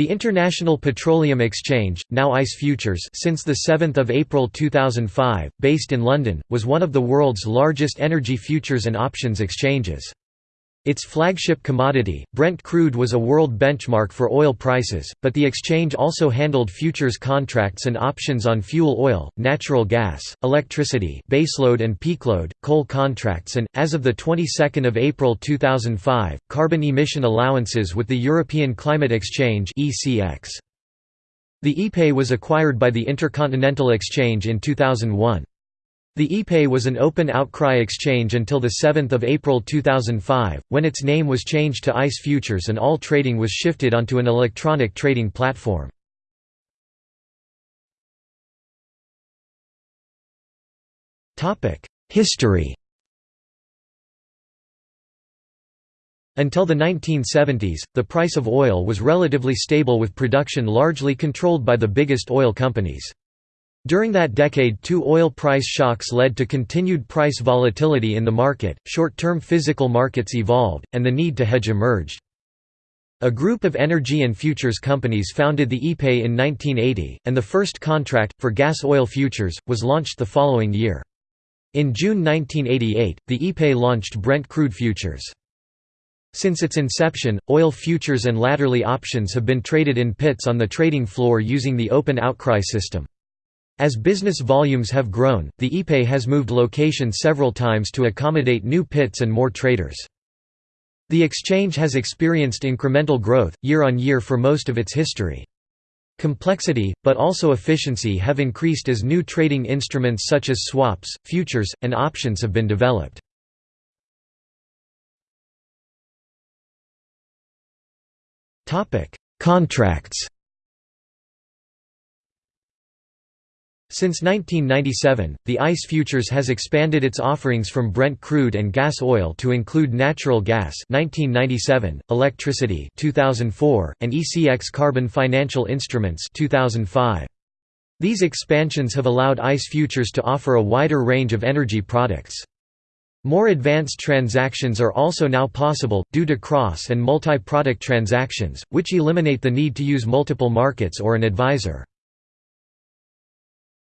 The International Petroleum Exchange, now ICE Futures since 7 April 2005, based in London, was one of the world's largest energy futures and options exchanges. Its flagship commodity, Brent crude was a world benchmark for oil prices, but the exchange also handled futures contracts and options on fuel oil, natural gas, electricity baseload and peakload, coal contracts and, as of the 22nd of April 2005, carbon emission allowances with the European Climate Exchange The IPE was acquired by the Intercontinental Exchange in 2001. The IPE was an open outcry exchange until 7 April 2005, when its name was changed to ICE Futures and all trading was shifted onto an electronic trading platform. History Until the 1970s, the price of oil was relatively stable with production largely controlled by the biggest oil companies. During that decade two oil price shocks led to continued price volatility in the market, short-term physical markets evolved, and the need to hedge emerged. A group of energy and futures companies founded the IPE in 1980, and the first contract, for gas oil futures, was launched the following year. In June 1988, the IPE launched Brent crude futures. Since its inception, oil futures and latterly options have been traded in pits on the trading floor using the open outcry system. As business volumes have grown, the IPE has moved location several times to accommodate new pits and more traders. The exchange has experienced incremental growth, year on year for most of its history. Complexity, but also efficiency have increased as new trading instruments such as swaps, futures, and options have been developed. Contracts Since 1997, the ICE Futures has expanded its offerings from Brent crude and gas oil to include natural gas 1997, electricity 2004, and ECX carbon financial instruments 2005. These expansions have allowed ICE Futures to offer a wider range of energy products. More advanced transactions are also now possible, due to cross and multi-product transactions, which eliminate the need to use multiple markets or an advisor.